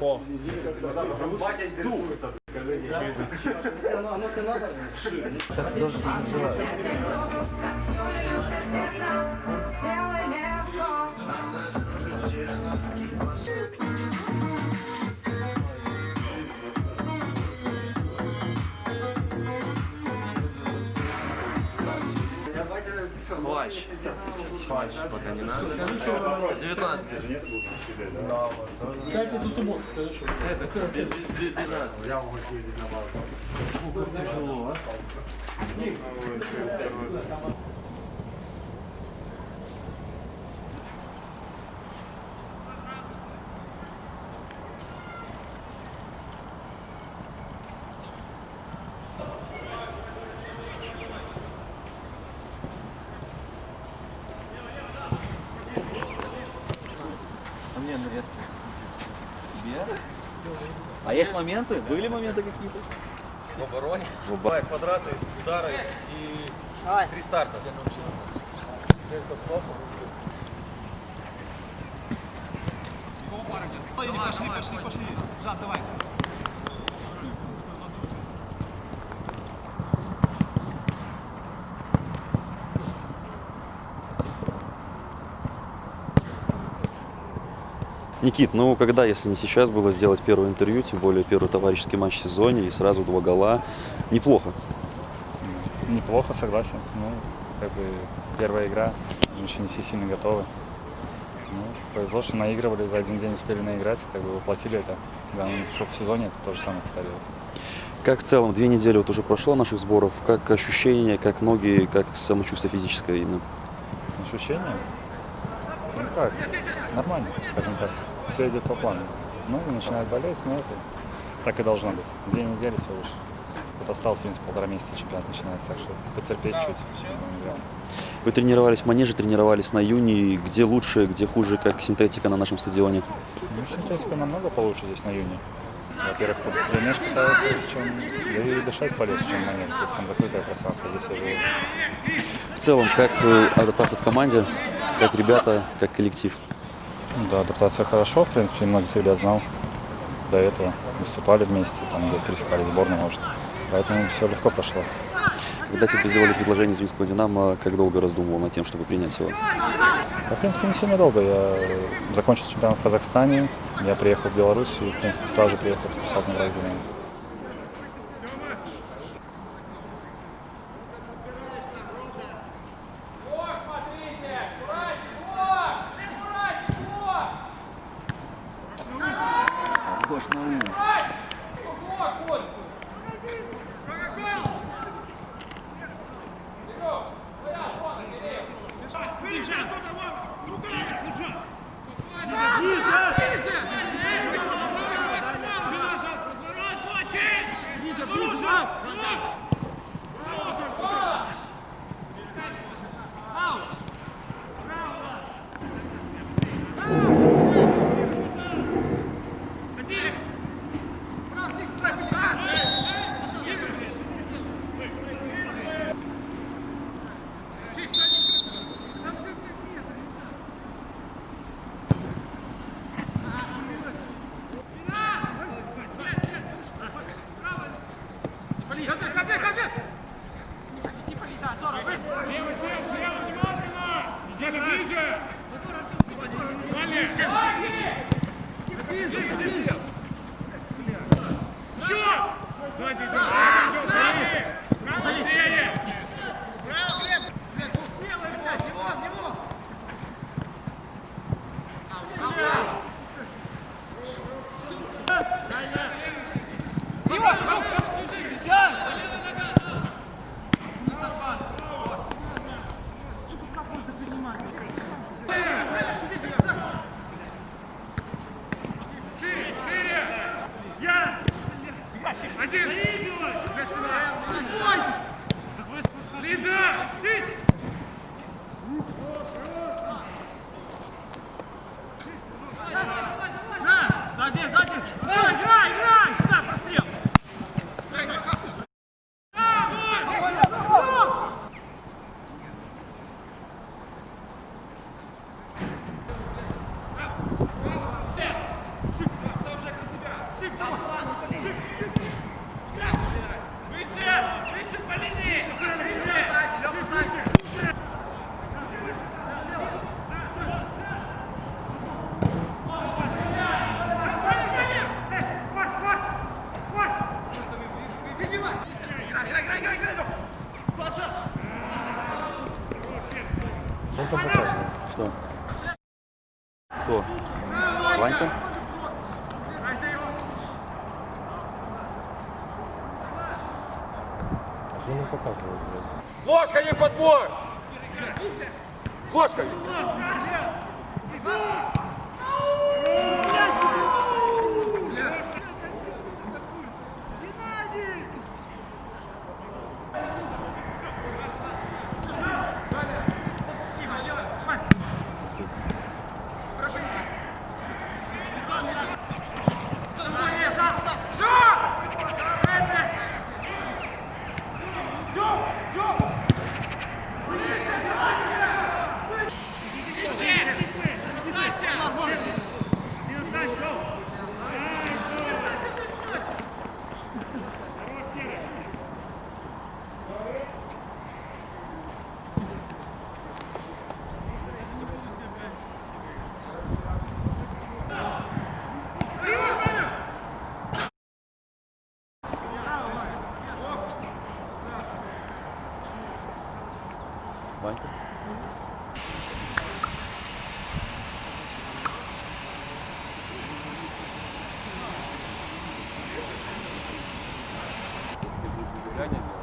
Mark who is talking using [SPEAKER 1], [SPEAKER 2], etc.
[SPEAKER 1] О.
[SPEAKER 2] Делай
[SPEAKER 3] Плащ. Плащ пока не надо. 19.
[SPEAKER 1] Пятницу, субботу.
[SPEAKER 3] Это 12. Тяжело, а?
[SPEAKER 4] А есть моменты? Были моменты какие-то?
[SPEAKER 5] В обороне. Бывают квадраты, удары и три старта.
[SPEAKER 6] Никит, ну когда, если не сейчас, было сделать первое интервью, тем более первый товарищеский матч в сезоне и сразу два гола, неплохо.
[SPEAKER 7] Неплохо, согласен. Ну, как бы первая игра, еще не все сильно готовы. Ну, повезло, что наигрывали, за один день успели наиграть, как бы воплотили это. Да, ну, чтобы в сезоне это то же самое повторилось.
[SPEAKER 6] Как в целом, две недели вот уже прошло наших сборов, как ощущения, как ноги, как самочувствие физическое именно?
[SPEAKER 7] Ощущения? Ну как, нормально, скажем так. Все идет по плану. Ну, начинает болеть, но это так и должно быть. Две недели всего лишь. Вот осталось, в принципе, полтора месяца чемпионат начинается, так что потерпеть чуть.
[SPEAKER 6] Вы тренировались в манеже, тренировались на юни, где лучше, где хуже, как синтетика на нашем стадионе?
[SPEAKER 7] Ну, синтетика намного получше здесь на юне. Во-первых, побыстрее мяч катается, чем, да и дышать полегче, чем на нем. Там закрытое пространство, здесь я живу.
[SPEAKER 6] В целом, как э, адаптация в команде, как ребята, как коллектив?
[SPEAKER 7] Ну Да, адаптация хорошо, в принципе, многих ребят знал до этого. Выступали вместе, там где перескали сборную, может. Поэтому все легко прошло.
[SPEAKER 6] Когда тебе сделали предложение из Минского «Динамо», как долго раздумывал над тем, чтобы принять его?
[SPEAKER 7] Да, в принципе, не сильно долго. Я закончил чемпионат в Казахстане, я приехал в Беларусь и, в принципе, сразу же приехал подписать на «Динамо». Ваня. Ниже! Ниже! Ниже! Сзади, да. Давай, давай, давай.
[SPEAKER 4] Что? Кто? Ванька?
[SPEAKER 5] Ложка не подбор! Ложка!
[SPEAKER 4] Ванька. Ты будешь